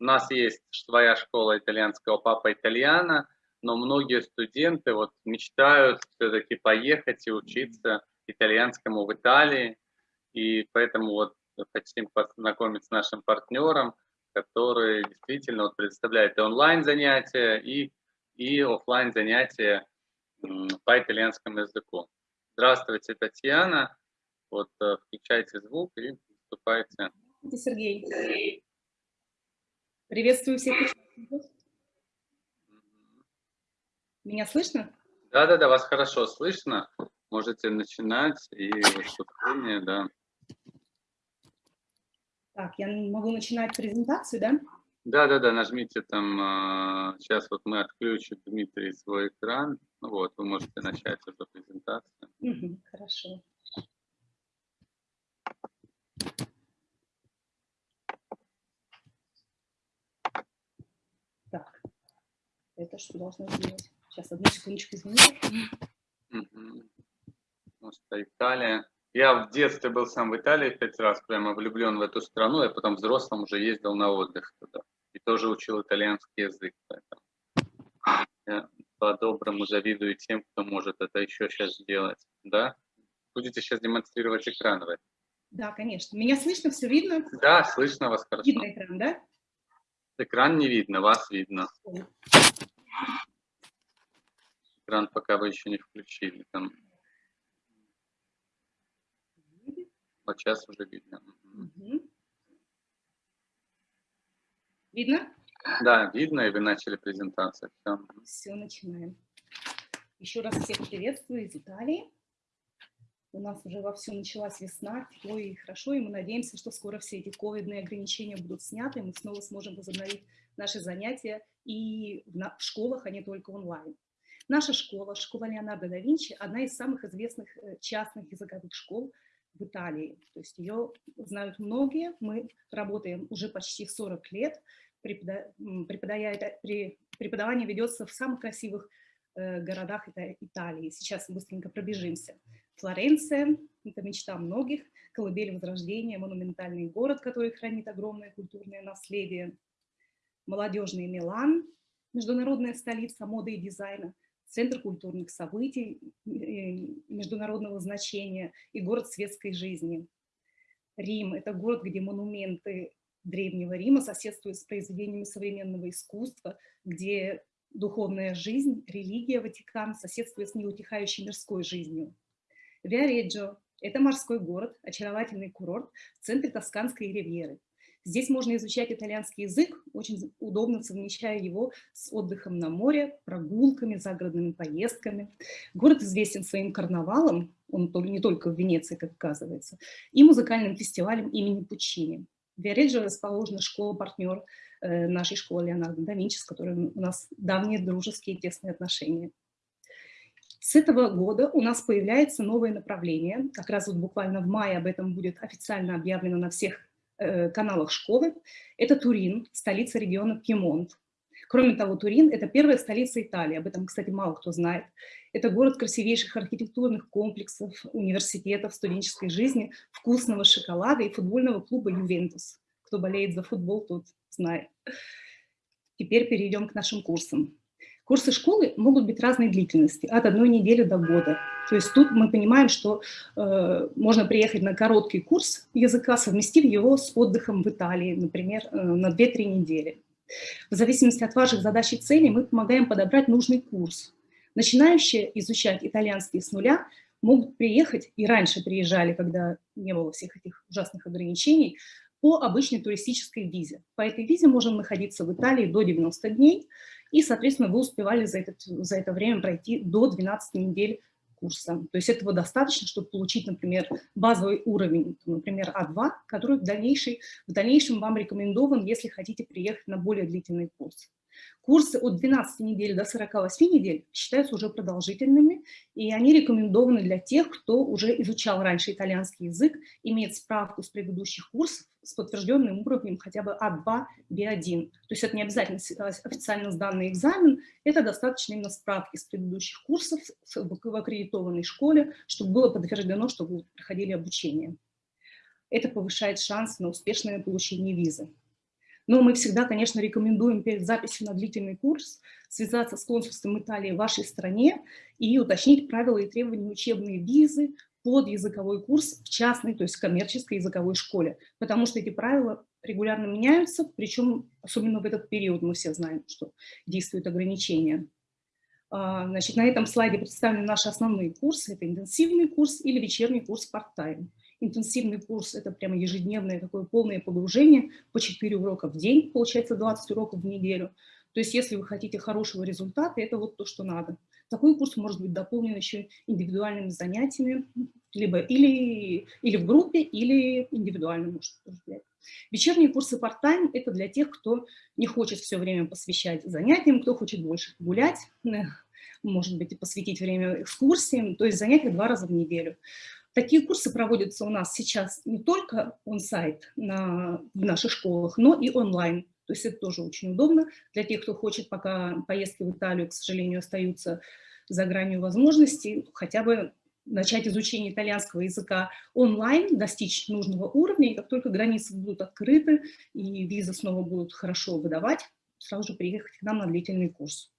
у нас есть своя школа итальянского папа итальяна, но многие студенты вот мечтают все-таки поехать и учиться итальянскому в Италии, и поэтому вот хотим познакомиться с нашим партнером, который действительно вот предоставляет и онлайн занятия, и, и офлайн занятия по итальянскому языку. Здравствуйте, Татьяна. Вот э, включайте звук и выступайте. Сергей. Приветствую всех Меня слышно? Да-да-да, вас хорошо слышно. Можете начинать и выступление, да. Так, я могу начинать презентацию, да? Да-да-да, нажмите там, сейчас а, вот мы отключим, Дмитрий, свой экран. Ну вот, вы можете начать эту презентацию. Угу, хорошо. Так, что должно сделать? Сейчас, одну секундочку. Угу. Может, Италия. Я в детстве был сам в Италии пять раз, прямо влюблен в эту страну, я потом взрослым уже ездил на отдых туда. И тоже учил итальянский язык. Поэтому я по-доброму завидую тем, кто может это еще сейчас сделать. Да? Будете сейчас демонстрировать экран вы? Да, конечно. Меня слышно, все видно? Да, слышно вас хорошо. Видно экран, да? Экран не видно, вас видно. Экран пока вы еще не включили. Там Вот сейчас уже видно. Угу. Видно? Да, видно, и вы начали презентацию. Все, Все начинаем. Еще раз всех приветствую из Италии. У нас уже вовсю началась весна, тепло и хорошо, и мы надеемся, что скоро все эти ковидные ограничения будут сняты, и мы снова сможем возобновить наши занятия и в школах, а не только онлайн. Наша школа, школа Леонардо да Винчи, одна из самых известных э, частных языковых школ в Италии. То есть ее знают многие. Мы работаем уже почти 40 лет. Преподавание ведется в самых красивых э, городах Италии. Сейчас быстренько пробежимся. Флоренция – это мечта многих, колыбель Возрождения, монументальный город, который хранит огромное культурное наследие. Молодежный Милан, международная столица моды и дизайна – центр культурных событий международного значения и город светской жизни. Рим – это город, где монументы Древнего Рима соседствуют с произведениями современного искусства, где духовная жизнь, религия, Ватикан соседствует с неутихающей мирской жизнью. Виареджо – это морской город, очаровательный курорт в центре Тосканской ривьеры. Здесь можно изучать итальянский язык, очень удобно совмещая его с отдыхом на море, прогулками, загородными поездками. Город известен своим карнавалом, он не только в Венеции, как оказывается, и музыкальным фестивалем имени Пучини. В Виареджо расположена школа-партнер э, нашей школы Леонардо да Винчи, с которой у нас давние дружеские тесные отношения. С этого года у нас появляется новое направление, как раз вот буквально в мае об этом будет официально объявлено на всех Э, каналах школы. Это Турин, столица региона Пьемонт. Кроме того, Турин – это первая столица Италии, об этом, кстати, мало кто знает. Это город красивейших архитектурных комплексов, университетов, студенческой жизни, вкусного шоколада и футбольного клуба «Ювентус». Кто болеет за футбол, тот знает. Теперь перейдем к нашим курсам. Курсы школы могут быть разной длительности, от одной недели до года. То есть тут мы понимаем, что э, можно приехать на короткий курс языка, совместив его с отдыхом в Италии, например, э, на 2-3 недели. В зависимости от ваших задач и целей мы помогаем подобрать нужный курс. Начинающие изучать итальянский с нуля могут приехать, и раньше приезжали, когда не было всех этих ужасных ограничений, по обычной туристической визе. По этой визе можем находиться в Италии до 90 дней, и, соответственно, вы успевали за, этот, за это время пройти до 12 недель курса. То есть этого достаточно, чтобы получить, например, базовый уровень, например, А2, который в, дальнейшем, в дальнейшем вам рекомендован, если хотите приехать на более длительный курс. Курсы от 12 недель до 48 недель считаются уже продолжительными, и они рекомендованы для тех, кто уже изучал раньше итальянский язык, имеет справку с предыдущих курсов с подтвержденным уровнем хотя бы А2, Б1. То есть это не обязательно официально сданный экзамен, это достаточно именно справки с предыдущих курсов в аккредитованной школе, чтобы было подтверждено, что вы проходили обучение. Это повышает шанс на успешное получение визы. Но мы всегда, конечно, рекомендуем перед записью на длительный курс связаться с консульством Италии в вашей стране и уточнить правила и требования учебной визы под языковой курс в частной, то есть коммерческой языковой школе. Потому что эти правила регулярно меняются, причем особенно в этот период мы все знаем, что действуют ограничения. А, значит, на этом слайде представлены наши основные курсы. Это интенсивный курс или вечерний курс part-time. Интенсивный курс – это прямо ежедневное такое полное погружение по 4 урока в день, получается 20 уроков в неделю. То есть если вы хотите хорошего результата, это вот то, что надо. Такой курс может быть дополнен еще индивидуальными занятиями, либо или, или в группе, или индивидуально может взять. Вечерние курсы part-time – это для тех, кто не хочет все время посвящать занятиям, кто хочет больше гулять, может быть, и посвятить время экскурсиям, то есть занятия два раза в неделю. Такие курсы проводятся у нас сейчас не только он-сайт на, в наших школах, но и онлайн. То есть это тоже очень удобно для тех, кто хочет, пока поездки в Италию, к сожалению, остаются за гранью возможностей, хотя бы начать изучение итальянского языка онлайн, достичь нужного уровня, и как только границы будут открыты и визы снова будут хорошо выдавать, сразу же приехать к нам на длительный курс.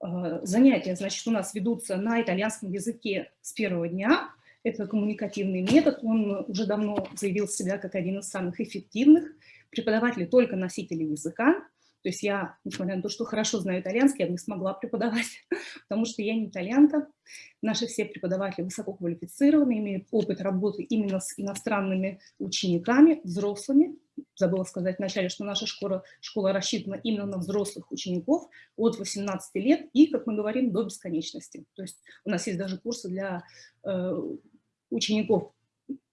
А, занятия, значит, у нас ведутся на итальянском языке с первого дня. Это коммуникативный метод, он уже давно заявил себя как один из самых эффективных. Преподаватели только носители языка, то есть я, несмотря на то, что хорошо знаю итальянский, я не смогла преподавать, потому что я не итальянка. Наши все преподаватели высококвалифицированы, имеют опыт работы именно с иностранными учениками, взрослыми. Забыла сказать вначале, что наша школа, школа рассчитана именно на взрослых учеников от 18 лет и, как мы говорим, до бесконечности. То есть у нас есть даже курсы для э, учеников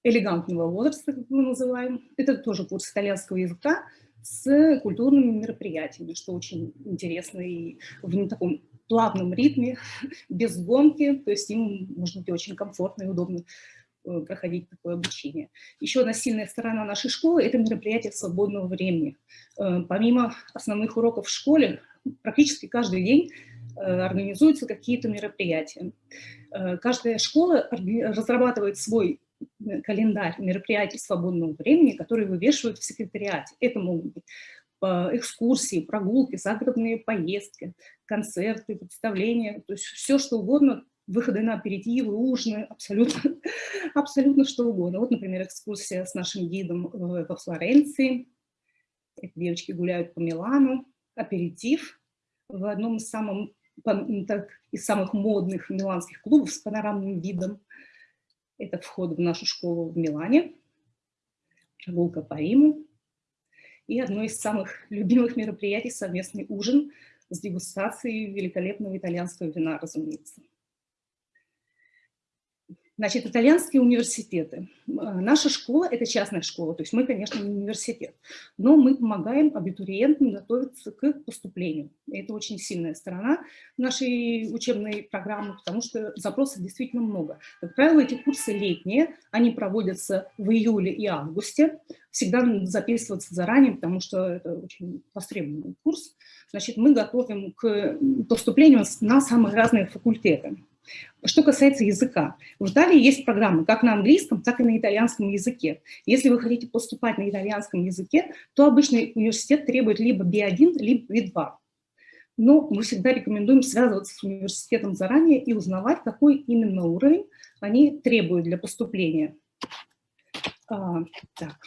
элегантного возраста, как мы называем. Это тоже курс итальянского языка, с культурными мероприятиями, что очень интересно и в таком плавном ритме, без гонки, то есть им может быть очень комфортно и удобно проходить такое обучение. Еще одна сильная сторона нашей школы – это мероприятия свободного времени. Э, помимо основных уроков в школе, практически каждый день э, организуются какие-то мероприятия. Каждая школа разрабатывает свой календарь мероприятий свободного времени, которые вывешивают в секретариате. Это могут быть э, экскурсии, прогулки, загородные поездки, концерты, представления, то есть все, что угодно, выходы на аперитивы, ужины, абсолютно, абсолютно что угодно. Вот, например, экскурсия с нашим гидом во Флоренции. Эти девочки гуляют по Милану, аперитив в одном из, самых, так, из самых модных миланских клубов с панорамным видом. Это вход в нашу школу в Милане, прогулка по Риму и одно из самых любимых мероприятий – совместный ужин с дегустацией великолепного итальянского вина, разумеется. Значит, итальянские университеты. А, наша школа – это частная школа, то есть мы, конечно, не университет, но мы помогаем абитуриентам готовиться к поступлению. Это очень сильная сторона нашей учебной программы, потому что запросов действительно много. Как правило, эти курсы летние, они проводятся в июле и августе. Всегда надо записываться заранее, потому что это очень востребованный курс. Значит, мы готовим к поступлению на самые разные факультеты. Что касается языка, в Италии есть программы как на английском, так и на итальянском языке. Если вы хотите поступать на итальянском языке, то обычный университет требует либо B1, либо B2. Но мы всегда рекомендуем связываться с университетом заранее и узнавать, какой именно уровень они требуют для поступления. А, так.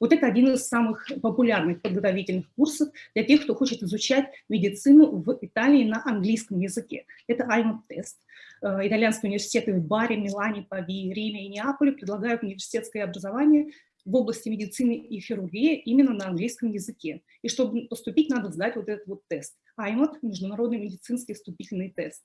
Вот это один из самых популярных подготовительных курсов для тех, кто хочет изучать медицину в Италии на английском языке. Это IMAP-тест. Э, итальянские университеты в Баре, Милане, Пави, Риме и Неаполе предлагают университетское образование в области медицины и хирургии именно на английском языке. И чтобы поступить, надо сдать вот этот вот тест. IMAT – Международный медицинский вступительный тест.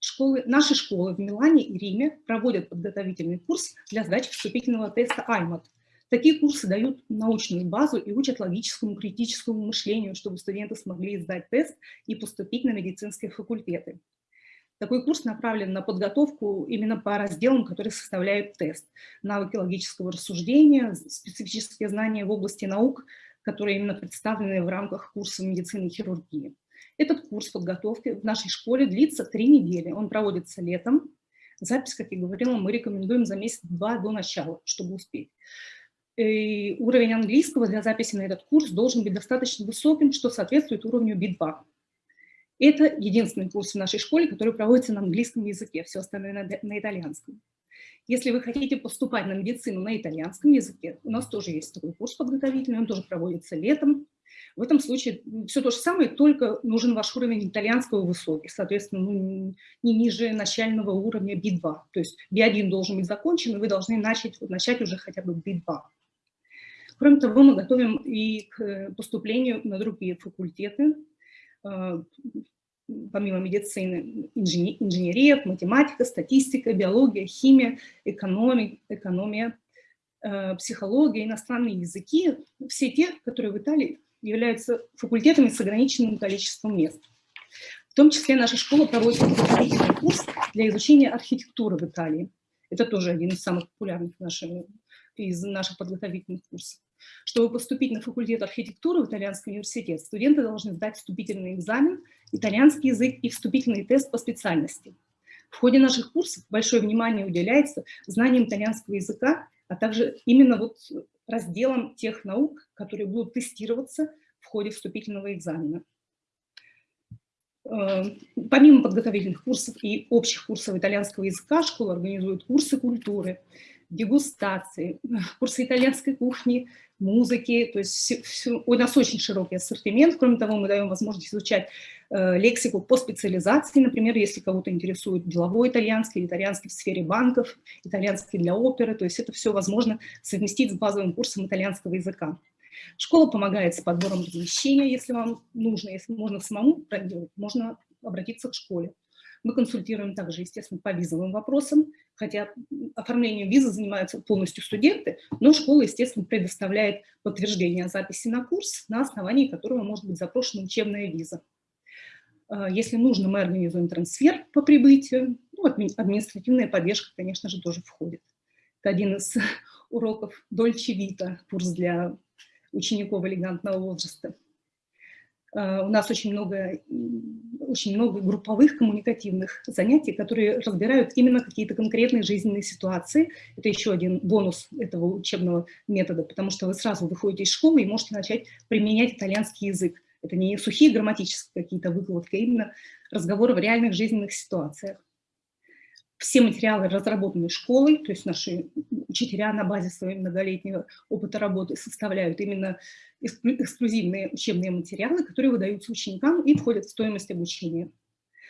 Школы, наши школы в Милане и Риме проводят подготовительный курс для сдачи вступительного теста IMAT. Такие курсы дают научную базу и учат логическому, критическому мышлению, чтобы студенты смогли сдать тест и поступить на медицинские факультеты. Такой курс направлен на подготовку именно по разделам, которые составляют тест. Навыки логического рассуждения, специфические знания в области наук, которые именно представлены в рамках курса медицины и хирургии. Этот курс подготовки в нашей школе длится три недели. Он проводится летом. Запись, как я говорила, мы рекомендуем за месяц-два до начала, чтобы успеть. Уровень английского для записи на этот курс должен быть достаточно высоким, что соответствует уровню B2. Это единственный курс в нашей школе, который проводится на английском языке, все остальное на, на итальянском. Если вы хотите поступать на медицину на итальянском языке, у нас тоже есть такой курс подготовительный, он тоже проводится летом. В этом случае все то же самое, только нужен ваш уровень итальянского высокий, соответственно, ну, не ниже начального уровня B2. То есть B1 должен быть закончен, и вы должны начать, начать уже хотя бы B2. Кроме того, мы готовим и к поступлению на другие факультеты, э, помимо медицины, инженерия, математика, статистика, биология, химия, экономия, экономия э, психология, иностранные языки, все те, которые в Италии являются факультетами с ограниченным количеством мест. В том числе наша школа проводит подготовительный курс для изучения архитектуры в Италии. Это тоже один из самых популярных наших, из наших подготовительных курсов. Чтобы поступить на факультет архитектуры в итальянский университет, студенты должны сдать вступительный экзамен, итальянский язык и вступительный тест по специальности. В ходе наших курсов большое внимание уделяется знаниям итальянского языка, а также именно вот разделом тех наук, которые будут тестироваться в ходе вступительного экзамена. Э, помимо подготовительных курсов и общих курсов итальянского языка, школа организует курсы культуры, дегустации, курсы итальянской кухни, музыки. То есть все, все, у нас очень широкий ассортимент. Кроме того, мы даем возможность изучать э, лексику по специализации. Например, если кого-то интересует деловой итальянский, итальянский в сфере банков, итальянский для оперы. То есть это все возможно совместить с базовым курсом итальянского языка. Школа помогает с подбором размещения, если вам нужно, если можно самому проделать, можно обратиться к школе. Мы консультируем также, естественно, по визовым вопросам, хотя оформлением визы занимаются полностью студенты, но школа, естественно, предоставляет подтверждение о записи на курс, на основании которого может быть запрошена учебная виза. А, если нужно, мы организуем трансфер по прибытию. Ну, административная поддержка, конечно же, тоже входит. Это один из уроков Дольче Вита, курс для учеников элегантного возраста. А, у нас очень много, очень много групповых коммуникативных занятий, которые разбирают именно какие-то конкретные жизненные ситуации. Это еще один бонус этого учебного метода, потому что вы сразу выходите из школы и можете начать применять итальянский язык. Это не сухие грамматические какие-то выкладки, а именно разговоры в реальных жизненных ситуациях. Все материалы разработаны школой, то есть наши учителя на базе своего многолетнего опыта работы составляют именно эксклюзивные учебные материалы, которые выдаются ученикам и входят в стоимость обучения.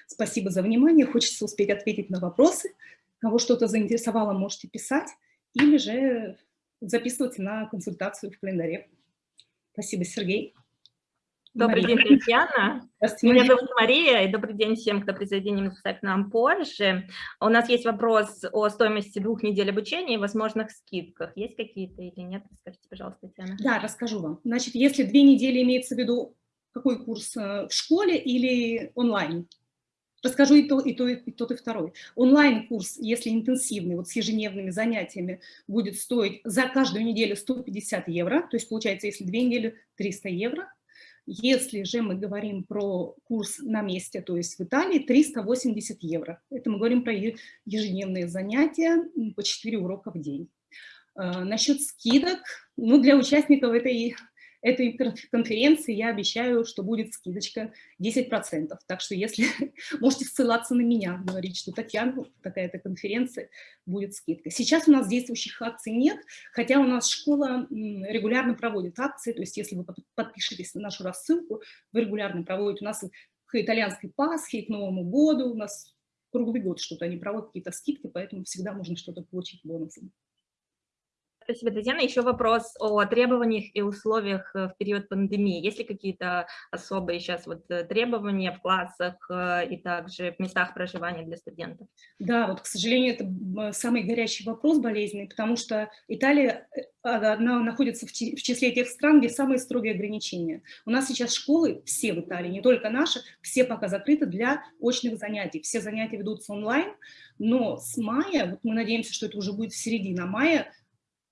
Спасибо за внимание. Хочется успеть ответить на вопросы. Кого что-то заинтересовало, можете писать или же записываться на консультацию в календаре. Спасибо, Сергей. Добрый Мария. день, Татьяна. Меня зовут Мария, и добрый день всем, кто присоединится к нам позже. У нас есть вопрос о стоимости двух недель обучения и возможных скидках. Есть какие-то или нет? Расскажите, пожалуйста, Татьяна. Да, расскажу вам. Значит, если две недели имеется в виду какой курс э, в школе или онлайн? Расскажу и, то, и, то, и тот, и второй. Онлайн-курс, если интенсивный, вот с ежедневными занятиями, будет стоить за каждую неделю 150 евро, то есть получается, если две недели, 300 евро. Если же мы говорим про курс на месте, то есть в Италии, 380 евро. Это мы говорим про ежедневные занятия по 4 урока в день. А, насчет скидок, ну, для участников этой этой конференции я обещаю, что будет скидочка 10%. Так что если можете ссылаться на меня, говорить, что Татьяна, такая-то конференция, будет скидка. Сейчас у нас действующих акций нет, хотя у нас школа регулярно проводит акции, то есть если вы подпишетесь на нашу рассылку, вы регулярно проводите у нас к итальянской Пасхе, к Новому году, у нас круглый год что-то они проводят, какие-то скидки, поэтому всегда можно что-то получить бонусом. Спасибо, Татьяна. Еще вопрос о требованиях и условиях э, в период пандемии. Есть ли какие-то особые сейчас вот э, требования в классах э, и также в местах проживания для студентов? Да, вот, к сожалению, это самый горячий вопрос болезненный, потому что Италия она находится в числе тех стран, где самые строгие ограничения. У нас сейчас школы, все в Италии, не только наши, все пока закрыты для очных занятий. Все занятия ведутся онлайн, но с мая, вот мы надеемся, что это уже будет середина мая,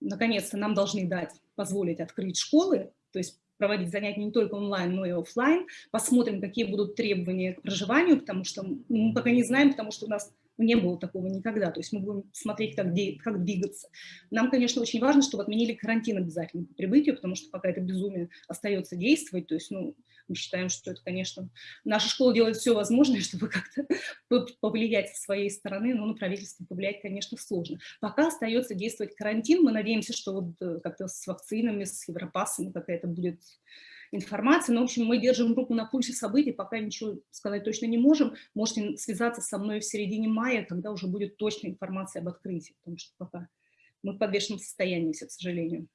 наконец-то нам должны дать, позволить открыть школы, то есть проводить занятия не только онлайн, но и офлайн. Посмотрим, какие будут требования к проживанию, потому что мы пока не знаем, потому что у нас Не было такого никогда. То есть мы будем смотреть, как, как двигаться. Нам, конечно, очень важно, чтобы отменили карантин обязательно по прибытию, потому что пока это безумие остается действовать, то есть, ну, мы считаем, что это, конечно, наша школа делает все возможное, чтобы как-то повлиять со своей стороны, но на правительство повлиять, конечно, сложно. Пока остается действовать карантин, мы надеемся, что вот э, как-то с вакцинами, с Европассом какая-то будет информация. Но, в общем, мы держим руку на пульсе событий, пока ничего сказать точно не можем. Можете связаться со мной в середине мая, когда уже будет точная информация об открытии, потому что пока мы в подвешенном состоянии все, к сожалению.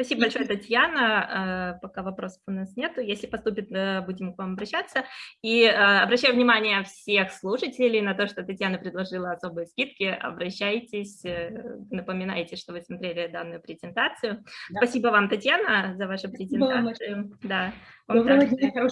Спасибо большое, Татьяна. Э, пока вопросов у нас нет. Если поступит, э, будем к вам обращаться. И э, обращаю внимание всех слушателей на то, что Татьяна предложила особые скидки. Обращайтесь, напоминайте, что вы смотрели данную презентацию. Да. Спасибо вам, Татьяна, за вашу презентацию. Да. Доброго дня,